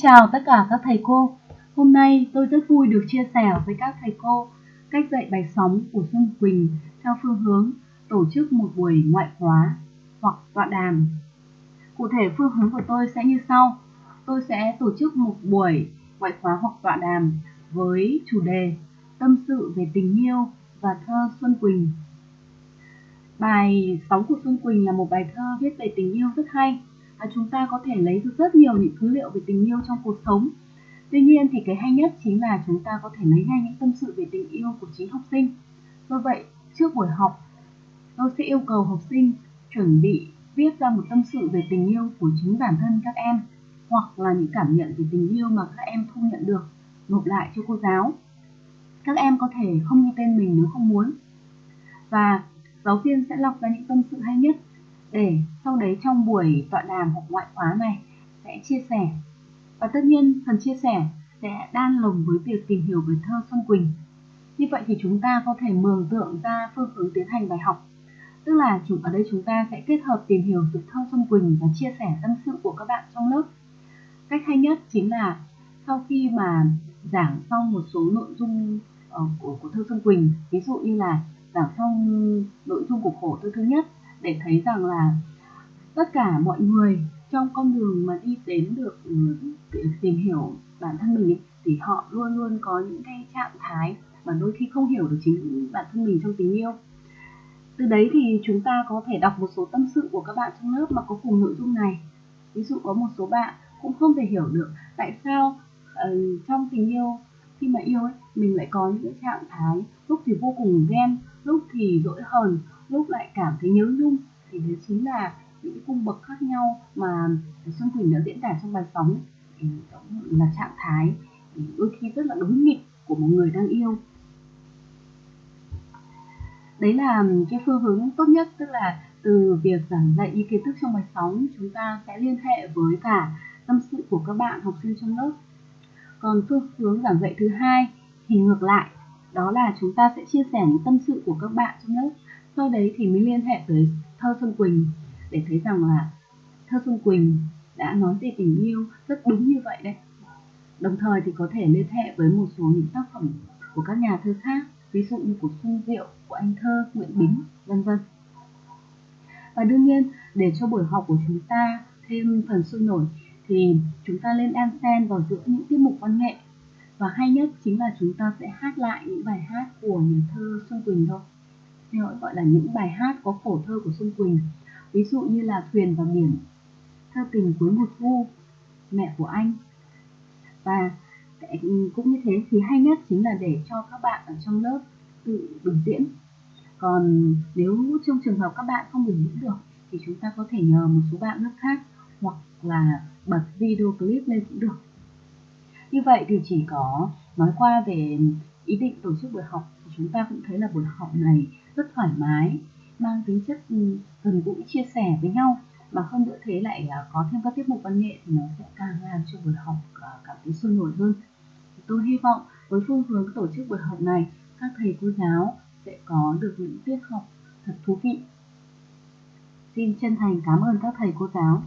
chào tất cả các thầy cô. Hôm nay tôi rất vui được chia sẻ với các thầy cô cách dạy bài sóng của Xuân Quỳnh theo phương hướng tổ chức một buổi ngoại khóa hoặc tọa đàm. Cụ thể phương hướng của tôi sẽ như sau. Tôi sẽ tổ chức một buổi ngoại khóa hoặc tọa đàm với chủ đề Tâm sự về tình yêu và thơ Xuân Quỳnh. Bài sóng của Xuân Quỳnh là một bài thơ viết về tình yêu rất hay và chúng ta có thể lấy được rất nhiều những thứ liệu về tình yêu trong cuộc sống. Tuy nhiên thì cái hay nhất chính là chúng ta có thể lấy ngay những tâm sự về tình yêu của chính học sinh. Do vậy, trước buổi học, tôi sẽ yêu cầu học sinh chuẩn bị viết ra một tâm sự về tình yêu của chính bản thân các em hoặc là những cảm nhận về tình yêu mà các em thu nhận được nộp lại cho cô giáo. Các em có thể không ghi tên mình nếu không muốn. Và giáo viên sẽ lọc ra những tâm sự hay nhất để sau đấy trong buổi tọa đàm hoặc ngoại khóa này sẽ chia sẻ. Và tất nhiên phần chia sẻ sẽ đan lồng với việc tìm hiểu về thơ Xuân Quỳnh. Như vậy thì chúng ta có thể mường tượng ra phương hướng tiến hành bài học. Tức là chúng ở đây chúng ta sẽ kết hợp tìm hiểu từ thơ Xuân Quỳnh và chia sẻ tâm sự của các bạn trong lớp. Cách hay nhất chính là sau khi mà giảng xong một số nội dung ờ, của, của thơ Xuân Quỳnh, ví dụ như là giảng xong nội dung của khổ thơ thứ nhất để thấy rằng là tất cả mọi người trong con đường mà đi đến được ừ, tìm hiểu bản thân mình ấy, thì họ luôn luôn có những cái trạng thái mà đôi khi không hiểu được chính bản thân mình trong tình yêu. Từ đấy thì chúng ta có thể đọc một số tâm sự của các bạn trong lớp mà có cùng nội dung này. Ví dụ có một số bạn cũng không thể hiểu được tại sao uh, trong tình yêu khi mà yêu ấy mình lại có những cái trạng thái lúc thì vô cùng ghen lúc thì dỗi hờn lúc lại cảm thấy nhớ nhung thì đấy chính là những cái cung bậc khác nhau mà Xuân Quỳnh đã diễn tả trong bài sóng là trạng thái đôi khi rất là đúng nghịch của một người đang yêu. Đấy là cái phương hướng tốt nhất, tức là từ việc giảng dạy những kiến thức trong bài sóng, chúng ta sẽ liên hệ với cả tâm sự của các bạn, học sinh trong lớp. Còn phương hướng giảng dạy thứ hai thì ngược lại đó là chúng ta sẽ chia sẻ những tâm sự của các bạn trong lớp sau đấy thì mới liên hệ tới thơ Xuân Quỳnh để thấy rằng là thơ Xuân Quỳnh đã nói về tình yêu rất đúng như vậy đấy đồng thời thì có thể liên hệ với một số những tác phẩm của các nhà thơ khác ví dụ như của Xuân Diệu, của anh thơ Nguyễn Bính, vân vân. Và đương nhiên, để cho buổi học của chúng ta thêm phần sôi nổi thì chúng ta lên đan xen vào giữa những tiết mục văn nghệ và hay nhất chính là chúng ta sẽ hát lại những bài hát của nhà thơ Xuân Quỳnh thôi. Theo gọi là những bài hát có phổ thơ của Xuân Quỳnh. Ví dụ như là Thuyền và Biển, thơ tình cuối một vu mẹ của anh. Và cũng như thế thì hay nhất chính là để cho các bạn ở trong lớp tự biểu diễn còn nếu trong trường hợp các bạn không biểu diễn được thì chúng ta có thể nhờ một số bạn lớp khác hoặc là bật video clip lên cũng được như vậy thì chỉ có nói qua về ý định tổ chức buổi học thì chúng ta cũng thấy là buổi học này rất thoải mái, mang tính chất ừ, gần gũi, chia sẻ với nhau. Mà hơn nữa thế lại có thêm các tiết mục văn nghệ thì nó sẽ càng làm cho buổi học ờ, cảm thấy sôi nổi hơn. Tôi hy vọng với phương hướng tổ chức buổi học này, các thầy cô giáo sẽ có được những tiết học thật thú vị. Xin chân thành cảm ơn các thầy cô giáo.